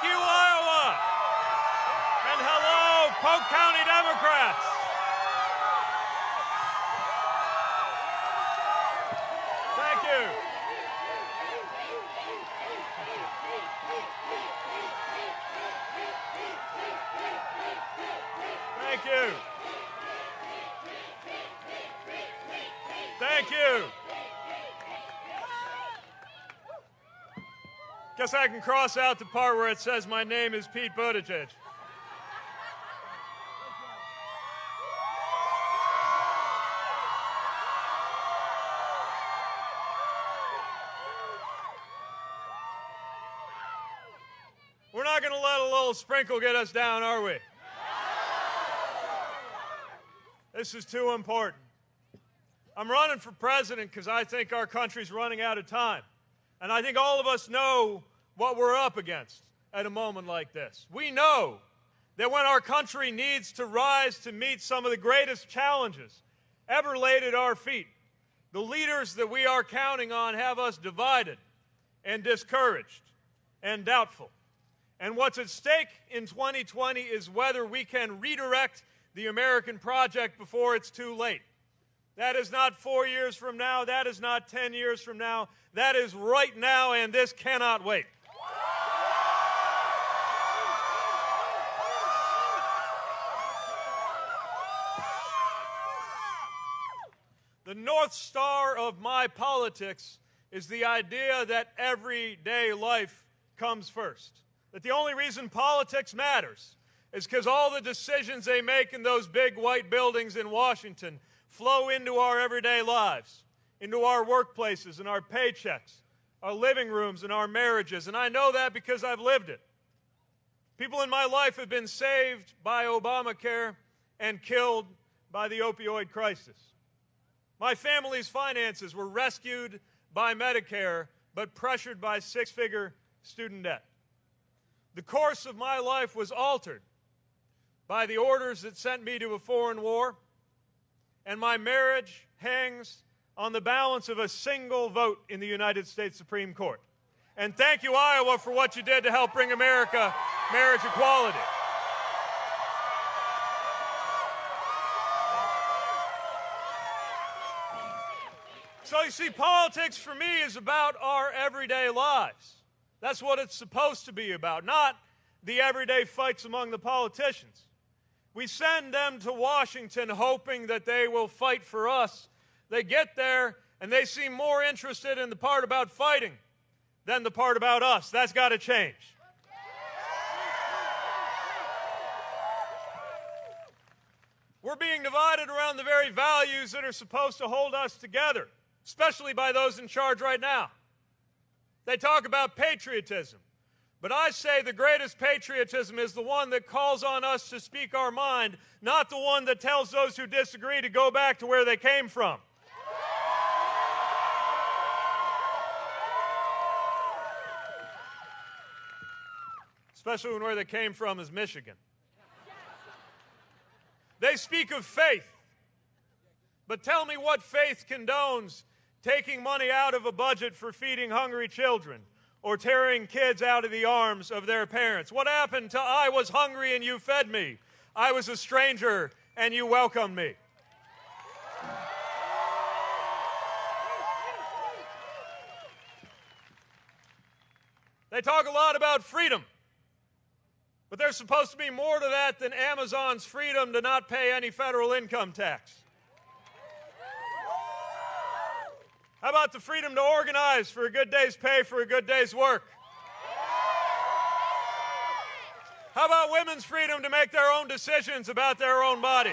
Thank you, Iowa. And hello, Polk County Democrats. Thank you. Thank you. Thank you. Guess I can cross out the part where it says my name is Pete Buttigieg. We're not going to let a little sprinkle get us down, are we? This is too important. I'm running for president because I think our country's running out of time. And I think all of us know what we're up against at a moment like this. We know that when our country needs to rise to meet some of the greatest challenges ever laid at our feet, the leaders that we are counting on have us divided and discouraged and doubtful. And what's at stake in 2020 is whether we can redirect the American project before it's too late. That is not four years from now. That is not 10 years from now. That is right now, and this cannot wait. North Star of my politics is the idea that everyday life comes first. That the only reason politics matters is because all the decisions they make in those big white buildings in Washington flow into our everyday lives, into our workplaces and our paychecks, our living rooms and our marriages. And I know that because I've lived it. People in my life have been saved by Obamacare and killed by the opioid crisis. My family's finances were rescued by Medicare, but pressured by six figure student debt. The course of my life was altered by the orders that sent me to a foreign war, and my marriage hangs on the balance of a single vote in the United States Supreme Court. And thank you, Iowa, for what you did to help bring America marriage equality. So you see, politics for me is about our everyday lives. That's what it's supposed to be about, not the everyday fights among the politicians. We send them to Washington hoping that they will fight for us. They get there and they seem more interested in the part about fighting than the part about us. That's got to change. We're being divided around the very values that are supposed to hold us together, especially by those in charge right now. They talk about patriotism. But I say the greatest patriotism is the one that calls on us to speak our mind, not the one that tells those who disagree to go back to where they came from. Especially when where they came from is Michigan. They speak of faith. But tell me what faith condones taking money out of a budget for feeding hungry children or tearing kids out of the arms of their parents. What happened to I was hungry and you fed me? I was a stranger and you welcomed me. They talk a lot about freedom. But there's supposed to be more to that than Amazon's freedom to not pay any federal income tax. How about the freedom to organize for a good day's pay for a good day's work? How about women's freedom to make their own decisions about their own bodies?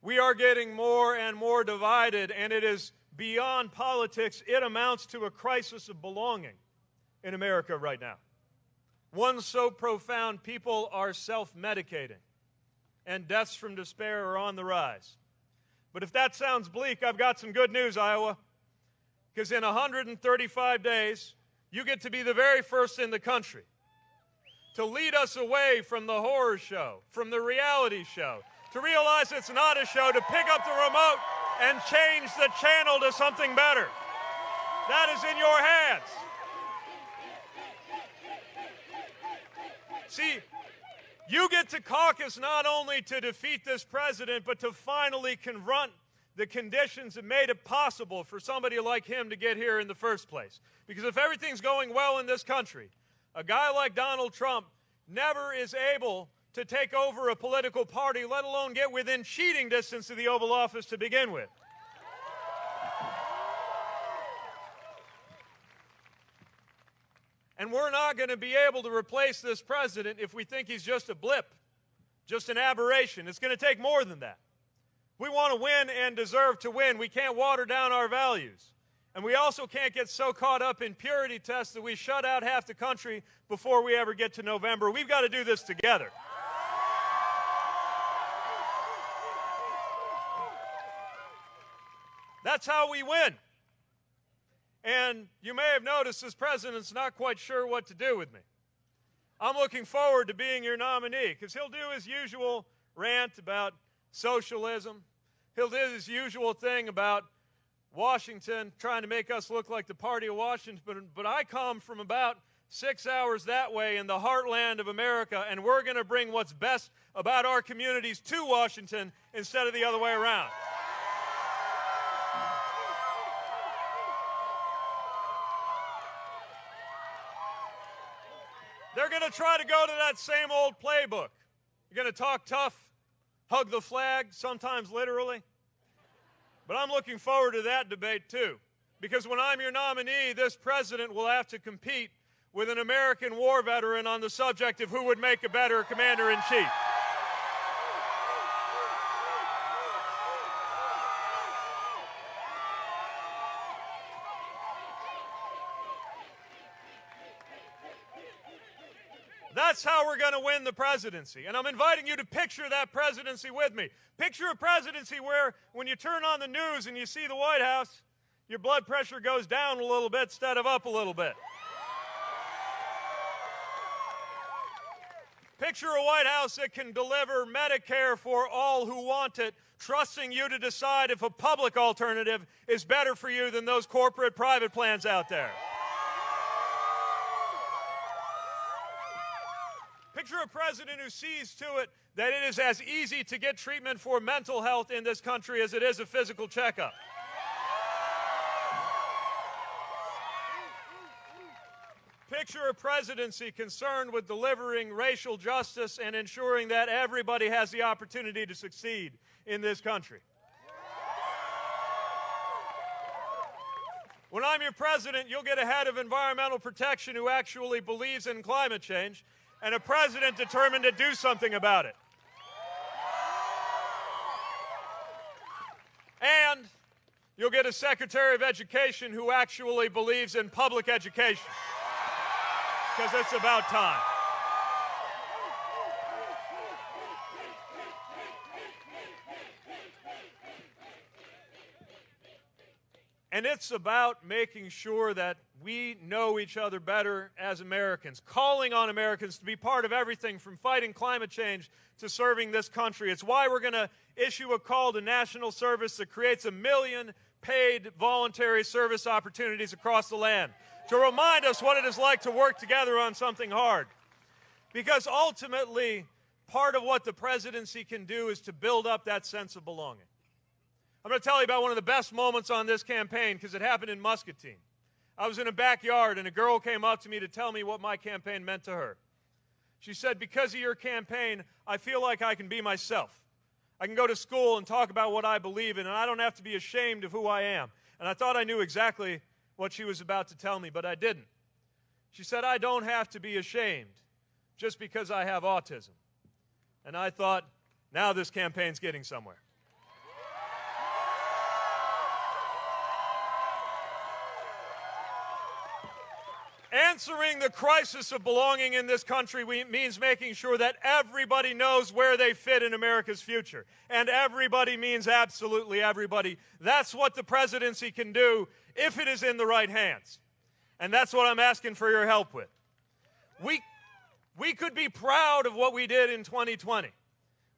We are getting more and more divided, and it is beyond politics. It amounts to a crisis of belonging in America right now. One so profound, people are self medicating and deaths from despair are on the rise. But if that sounds bleak, I've got some good news, Iowa. Because in 135 days, you get to be the very first in the country to lead us away from the horror show, from the reality show, to realize it's not a show, to pick up the remote and change the channel to something better. That is in your hands. See, you get to caucus not only to defeat this president, but to finally confront the conditions that made it possible for somebody like him to get here in the first place. Because if everything's going well in this country, a guy like Donald Trump never is able to take over a political party, let alone get within cheating distance of the Oval Office to begin with. And we're not going to be able to replace this president if we think he's just a blip, just an aberration. It's going to take more than that. We want to win and deserve to win. We can't water down our values. And we also can't get so caught up in purity tests that we shut out half the country before we ever get to November. We've got to do this together. That's how we win. And you may have noticed this president's not quite sure what to do with me. I'm looking forward to being your nominee because he'll do his usual rant about socialism. He'll do his usual thing about Washington, trying to make us look like the party of Washington. But, but I come from about six hours that way in the heartland of America, and we're going to bring what's best about our communities to Washington instead of the other way around. To try to go to that same old playbook. You're going to talk tough, hug the flag, sometimes literally. But I'm looking forward to that debate too. Because when I'm your nominee, this president will have to compete with an American war veteran on the subject of who would make a better commander in chief. That's how we're going to win the presidency. And I'm inviting you to picture that presidency with me. Picture a presidency where when you turn on the news and you see the White House, your blood pressure goes down a little bit instead of up a little bit. Picture a White House that can deliver Medicare for all who want it, trusting you to decide if a public alternative is better for you than those corporate private plans out there. A president who sees to it that it is as easy to get treatment for mental health in this country as it is a physical checkup. Picture a presidency concerned with delivering racial justice and ensuring that everybody has the opportunity to succeed in this country. When I'm your president, you'll get a head of environmental protection who actually believes in climate change and a president determined to do something about it. And you'll get a Secretary of Education who actually believes in public education. Because it's about time. And it's about making sure that we know each other better as Americans, calling on Americans to be part of everything from fighting climate change to serving this country. It's why we're going to issue a call to national service that creates a million paid voluntary service opportunities across the land to remind us what it is like to work together on something hard. Because ultimately, part of what the presidency can do is to build up that sense of belonging. I'm going to tell you about one of the best moments on this campaign because it happened in Muscatine. I was in a backyard and a girl came up to me to tell me what my campaign meant to her. She said, Because of your campaign, I feel like I can be myself. I can go to school and talk about what I believe in, and I don't have to be ashamed of who I am. And I thought I knew exactly what she was about to tell me, but I didn't. She said, I don't have to be ashamed just because I have autism. And I thought, now this campaign's getting somewhere. Answering the crisis of belonging in this country means making sure that everybody knows where they fit in America's future. And everybody means absolutely everybody. That's what the presidency can do if it is in the right hands. And that's what I'm asking for your help with. We, we could be proud of what we did in 2020.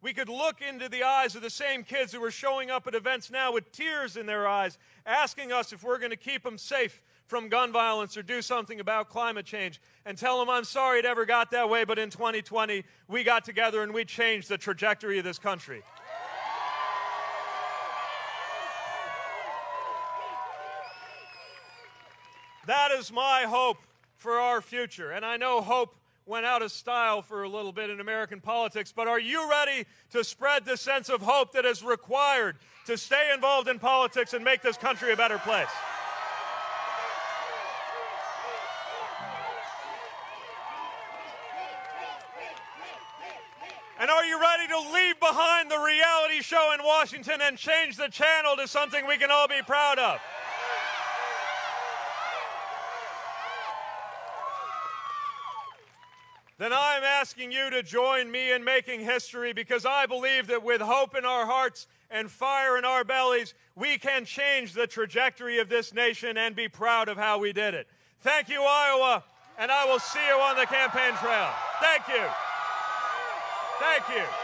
we could look into the eyes of the same kids who are showing up at events now with tears in their eyes, asking us if we're going to keep them safe from gun violence or do something about climate change, and tell them, I'm sorry it ever got that way, but in 2020, we got together and we changed the trajectory of this country. That is my hope for our future. And I know hope went out of style for a little bit in American politics, but are you ready to spread the sense of hope that is required to stay involved in politics and make this country a better place? And are you ready to leave behind the reality show in Washington and change the channel to something we can all be proud of? then I'm asking you to join me in making history because I believe that with hope in our hearts and fire in our bellies, we can change the trajectory of this nation and be proud of how we did it. Thank you, Iowa, and I will see you on the campaign trail. Thank you. Thank you.